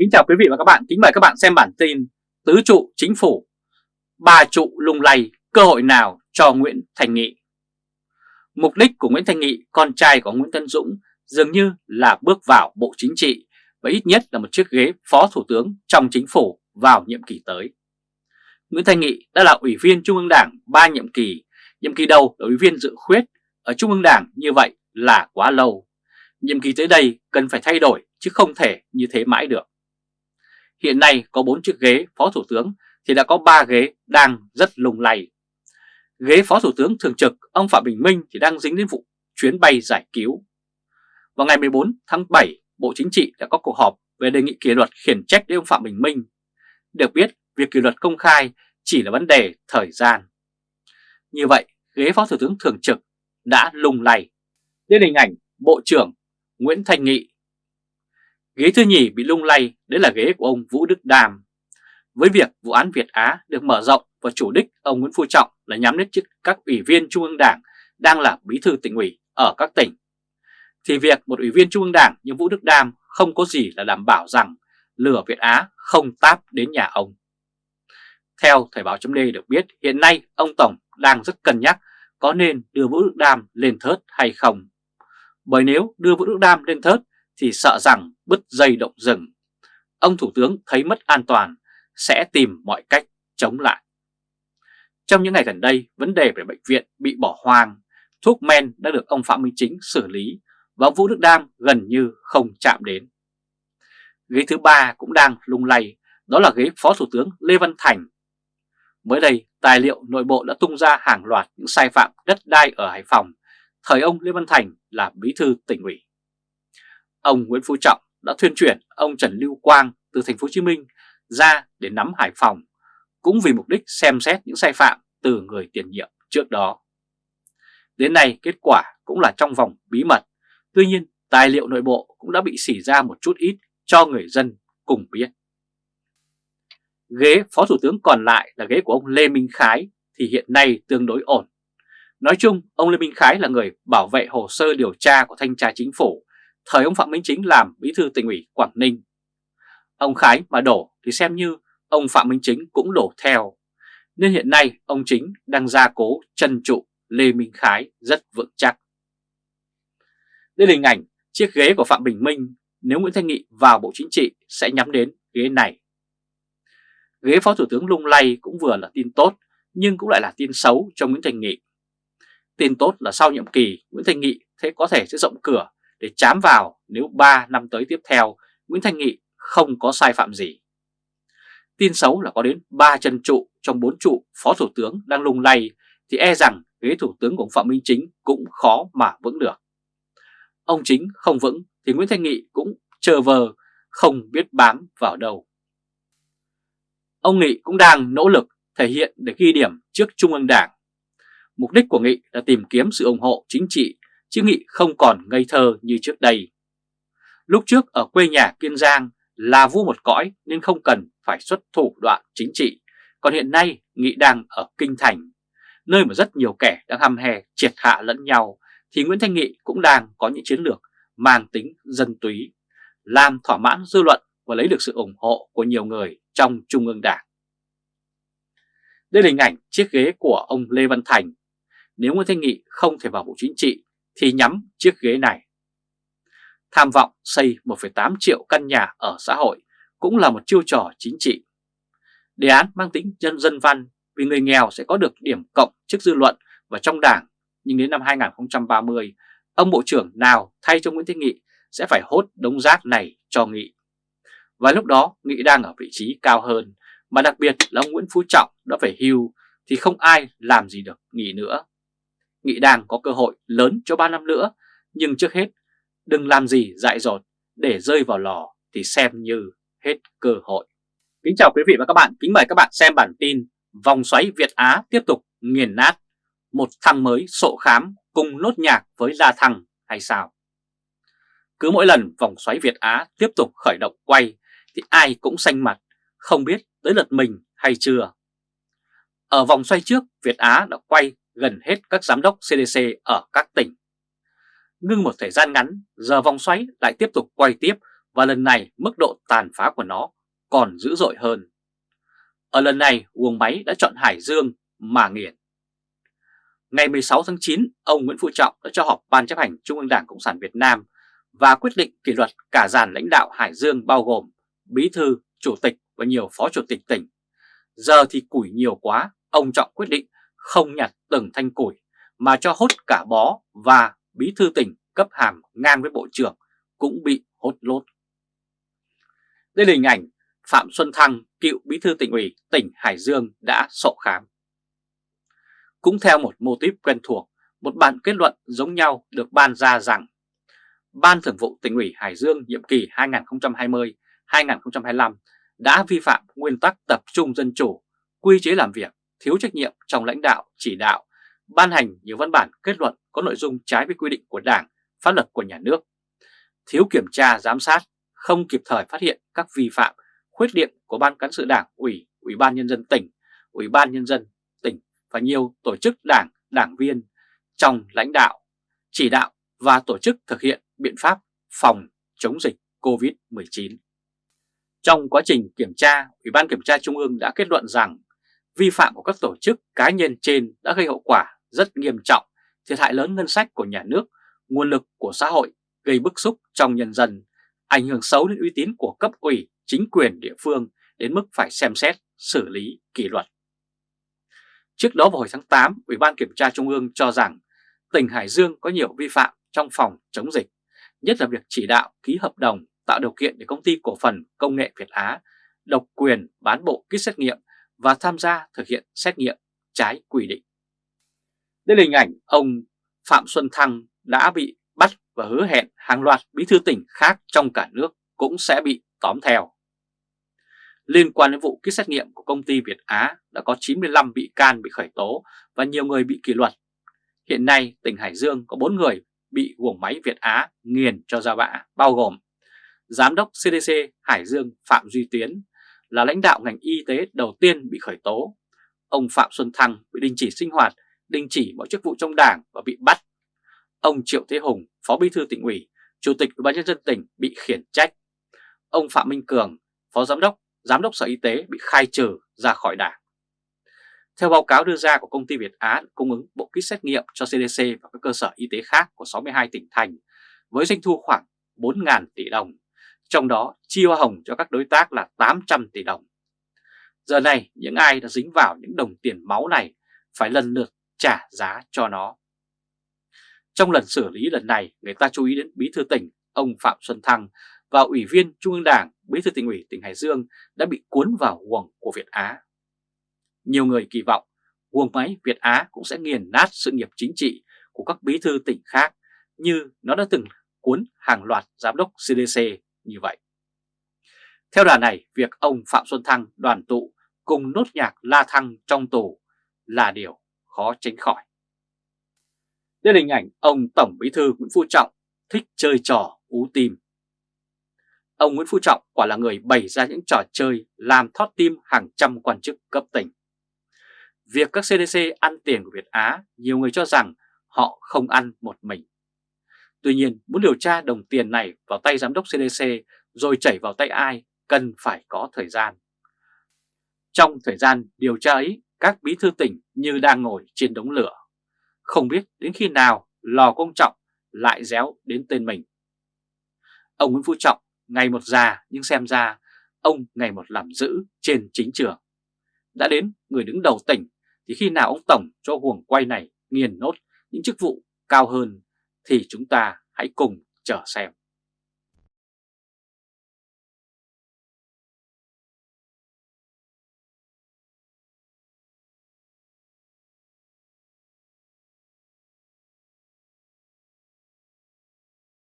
Kính chào quý vị và các bạn, kính mời các bạn xem bản tin Tứ trụ chính phủ, ba trụ lung lay, cơ hội nào cho Nguyễn Thành Nghị Mục đích của Nguyễn Thành Nghị, con trai của Nguyễn Tân Dũng dường như là bước vào Bộ Chính trị và ít nhất là một chiếc ghế Phó Thủ tướng trong chính phủ vào nhiệm kỳ tới. Nguyễn Thành Nghị đã là Ủy viên Trung ương Đảng 3 nhiệm kỳ, nhiệm kỳ đầu là Ủy viên dự khuyết ở Trung ương Đảng như vậy là quá lâu. Nhiệm kỳ tới đây cần phải thay đổi chứ không thể như thế mãi được. Hiện nay có 4 chiếc ghế Phó Thủ tướng thì đã có 3 ghế đang rất lùng lầy. Ghế Phó Thủ tướng thường trực ông Phạm Bình Minh thì đang dính đến vụ chuyến bay giải cứu. Vào ngày 14 tháng 7, Bộ Chính trị đã có cuộc họp về đề nghị kỷ luật khiển trách đến ông Phạm Bình Minh. Được biết, việc kỷ luật công khai chỉ là vấn đề thời gian. Như vậy, ghế Phó Thủ tướng thường trực đã lung lầy Đến hình ảnh Bộ trưởng Nguyễn Thành Nghị Ghế thứ nhì bị lung lay, đấy là ghế của ông Vũ Đức Đàm. Với việc vụ án Việt Á được mở rộng và chủ đích ông Nguyễn Phú Trọng là nhắm đến chức các ủy viên Trung ương Đảng đang là bí thư tỉnh ủy ở các tỉnh, thì việc một ủy viên Trung ương Đảng như Vũ Đức Đam không có gì là đảm bảo rằng lửa Việt Á không táp đến nhà ông. Theo Thời báo chấm được biết, hiện nay ông Tổng đang rất cân nhắc có nên đưa Vũ Đức Đam lên thớt hay không. Bởi nếu đưa Vũ Đức Đam lên thớt thì sợ rằng bứt dây động rừng. Ông Thủ tướng thấy mất an toàn sẽ tìm mọi cách chống lại. Trong những ngày gần đây, vấn đề về bệnh viện bị bỏ hoang, thuốc men đã được ông Phạm Minh Chính xử lý và ông Vũ Đức Đam gần như không chạm đến. Ghế thứ ba cũng đang lung lay, đó là ghế Phó Thủ tướng Lê Văn Thành. Mới đây, tài liệu nội bộ đã tung ra hàng loạt những sai phạm đất đai ở Hải Phòng, thời ông Lê Văn Thành là bí thư tỉnh ủy. Ông Nguyễn Phú Trọng đã thuyên chuyển ông Trần Lưu Quang từ thành phố Hồ Chí Minh ra để nắm Hải Phòng, cũng vì mục đích xem xét những sai phạm từ người tiền nhiệm trước đó. Đến nay kết quả cũng là trong vòng bí mật, tuy nhiên tài liệu nội bộ cũng đã bị xỉ ra một chút ít cho người dân cùng biết. Ghế Phó Thủ tướng còn lại là ghế của ông Lê Minh Khái thì hiện nay tương đối ổn. Nói chung, ông Lê Minh Khái là người bảo vệ hồ sơ điều tra của Thanh tra Chính phủ thời ông Phạm Minh Chính làm bí thư tỉnh ủy Quảng Ninh. Ông Khái mà đổ thì xem như ông Phạm Minh Chính cũng đổ theo, nên hiện nay ông Chính đang gia cố chân trụ Lê Minh Khái rất vững chắc. Đây là hình ảnh chiếc ghế của Phạm Bình Minh nếu Nguyễn Thanh Nghị vào Bộ Chính trị sẽ nhắm đến ghế này. Ghế Phó Thủ tướng lung lay cũng vừa là tin tốt nhưng cũng lại là tin xấu cho Nguyễn Thành Nghị. Tin tốt là sau nhiệm kỳ Nguyễn Thành Nghị thế có thể sẽ rộng cửa để chám vào nếu 3 năm tới tiếp theo, Nguyễn Thanh Nghị không có sai phạm gì. Tin xấu là có đến 3 chân trụ trong 4 trụ Phó Thủ tướng đang lung lay thì e rằng ghế Thủ tướng của ông Phạm Minh Chính cũng khó mà vững được. Ông Chính không vững thì Nguyễn Thanh Nghị cũng chờ vờ, không biết bám vào đâu. Ông Nghị cũng đang nỗ lực thể hiện để ghi điểm trước Trung ương Đảng. Mục đích của Nghị là tìm kiếm sự ủng hộ chính trị chứ Nghị không còn ngây thơ như trước đây. Lúc trước ở quê nhà Kiên Giang là vua một cõi nên không cần phải xuất thủ đoạn chính trị, còn hiện nay Nghị đang ở Kinh Thành, nơi mà rất nhiều kẻ đang hăm hè triệt hạ lẫn nhau, thì Nguyễn Thanh Nghị cũng đang có những chiến lược mang tính dân túy, làm thỏa mãn dư luận và lấy được sự ủng hộ của nhiều người trong Trung ương Đảng. Đây là hình ảnh chiếc ghế của ông Lê Văn Thành. Nếu Nguyễn Thanh Nghị không thể vào Bộ Chính trị thì nhắm chiếc ghế này. Tham vọng xây 1,8 triệu căn nhà ở xã hội cũng là một chiêu trò chính trị. Đề án mang tính dân dân văn vì người nghèo sẽ có được điểm cộng trước dư luận và trong đảng, nhưng đến năm 2030, ông Bộ trưởng nào thay cho Nguyễn Thế Nghị sẽ phải hốt đống rác này cho Nghị. Và lúc đó Nghị đang ở vị trí cao hơn, mà đặc biệt là ông Nguyễn Phú Trọng đã phải hưu thì không ai làm gì được Nghị nữa. Nghị đang có cơ hội lớn cho 3 năm nữa, nhưng trước hết đừng làm gì dại dột để rơi vào lò thì xem như hết cơ hội. Kính chào quý vị và các bạn, kính mời các bạn xem bản tin Vòng xoáy Việt Á tiếp tục nghiền nát, một thằng mới sộ khám cùng nốt nhạc với La Thăng hay sao? Cứ mỗi lần vòng xoáy Việt Á tiếp tục khởi động quay thì ai cũng xanh mặt, không biết tới lượt mình hay chưa. Ở vòng xoay trước, Việt Á đã quay gần hết các giám đốc CDC ở các tỉnh. Ngưng một thời gian ngắn, giờ vòng xoáy lại tiếp tục quay tiếp và lần này mức độ tàn phá của nó còn dữ dội hơn. Ở lần này, uông máy đã chọn Hải Dương mà nghiền. Ngày 16 tháng 9, ông Nguyễn Phú Trọng đã cho họp Ban chấp hành Trung ương Đảng Cộng sản Việt Nam và quyết định kỷ luật cả dàn lãnh đạo Hải Dương bao gồm Bí thư, Chủ tịch và nhiều Phó Chủ tịch tỉnh. Giờ thì củi nhiều quá, ông Trọng quyết định không nhặt từng thanh củi mà cho hốt cả bó và Bí thư tỉnh cấp hàm ngang với Bộ trưởng cũng bị hốt lốt. Đây là hình ảnh Phạm Xuân Thăng, cựu bí thư tỉnh ủy tỉnh Hải Dương đã sổ khám. Cũng theo một mô típ quen thuộc, một bản kết luận giống nhau được ban ra rằng Ban Thường vụ tỉnh ủy Hải Dương nhiệm kỳ 2020-2025 đã vi phạm nguyên tắc tập trung dân chủ, quy chế làm việc, thiếu trách nhiệm trong lãnh đạo, chỉ đạo, ban hành nhiều văn bản kết luận có nội dung trái với quy định của Đảng, pháp luật của nhà nước, thiếu kiểm tra giám sát, không kịp thời phát hiện các vi phạm, khuyết điểm của Ban Cán sự Đảng, Ủy, Ủy ban Nhân dân tỉnh, Ủy ban Nhân dân tỉnh và nhiều tổ chức đảng, đảng viên trong lãnh đạo, chỉ đạo và tổ chức thực hiện biện pháp phòng chống dịch COVID-19. Trong quá trình kiểm tra, Ủy ban Kiểm tra Trung ương đã kết luận rằng vi phạm của các tổ chức cá nhân trên đã gây hậu quả rất nghiêm trọng, thiệt hại lớn ngân sách của nhà nước, nguồn lực của xã hội, gây bức xúc trong nhân dân, ảnh hưởng xấu đến uy tín của cấp ủy, chính quyền địa phương đến mức phải xem xét, xử lý kỷ luật. Trước đó vào hồi tháng 8, Ủy ban Kiểm tra Trung ương cho rằng tỉnh Hải Dương có nhiều vi phạm trong phòng chống dịch, nhất là việc chỉ đạo ký hợp đồng tạo điều kiện để công ty cổ phần công nghệ Việt Á độc quyền bán bộ kit xét nghiệm và tham gia thực hiện xét nghiệm trái quy định. Đây là hình ảnh ông Phạm Xuân Thăng đã bị bắt và hứa hẹn hàng loạt bí thư tỉnh khác trong cả nước cũng sẽ bị tóm theo. Liên quan đến vụ kit xét nghiệm của công ty Việt Á đã có 95 bị can bị khởi tố và nhiều người bị kỷ luật. Hiện nay, tỉnh Hải Dương có 4 người bị guồng máy Việt Á nghiền cho ra bã bao gồm Giám đốc CDC Hải Dương Phạm Duy Tiến là lãnh đạo ngành y tế đầu tiên bị khởi tố. Ông Phạm Xuân Thăng bị đình chỉ sinh hoạt, đình chỉ mọi chức vụ trong đảng và bị bắt. Ông Triệu Thế Hùng, Phó Bí thư tỉnh ủy, Chủ tịch Ủy ban nhân dân tỉnh bị khiển trách. Ông Phạm Minh Cường, Phó Giám đốc, Giám đốc Sở Y tế bị khai trừ ra khỏi đảng. Theo báo cáo đưa ra của công ty Việt Á cung ứng bộ kit xét nghiệm cho CDC và các cơ sở y tế khác của 62 tỉnh thành với doanh thu khoảng 4.000 tỷ đồng, trong đó chi hoa hồng cho các đối tác là 800 tỷ đồng. Giờ này những ai đã dính vào những đồng tiền máu này phải lần lượt trả giá cho nó. Trong lần xử lý lần này, người ta chú ý đến Bí thư tỉnh ông Phạm Xuân Thăng và Ủy viên Trung ương Đảng, Bí thư tỉnh ủy tỉnh Hải Dương đã bị cuốn vào guồng của Việt Á. Nhiều người kỳ vọng guồng máy Việt Á cũng sẽ nghiền nát sự nghiệp chính trị của các bí thư tỉnh khác như nó đã từng cuốn hàng loạt giám đốc CDC như vậy. Theo đà này, việc ông Phạm Xuân Thăng đoàn tụ cùng nốt nhạc la thăng trong tù là điều khó tránh khỏi. Đây là hình ảnh ông Tổng Bí thư Nguyễn Phú Trọng thích chơi trò ú tim. Ông Nguyễn Phú Trọng quả là người bày ra những trò chơi làm thót tim hàng trăm quan chức cấp tỉnh. Việc các CDC ăn tiền của Việt Á, nhiều người cho rằng họ không ăn một mình. Tuy nhiên, muốn điều tra đồng tiền này vào tay giám đốc CDC rồi chảy vào tay ai cần phải có thời gian. Trong thời gian điều tra ấy, các bí thư tỉnh như đang ngồi trên đống lửa. Không biết đến khi nào lò công trọng lại réo đến tên mình. Ông Nguyễn Phú Trọng ngày một già nhưng xem ra ông ngày một làm giữ trên chính trường. Đã đến người đứng đầu tỉnh thì khi nào ông Tổng cho huồng quay này nghiền nốt những chức vụ cao hơn thì chúng ta hãy cùng chờ xem.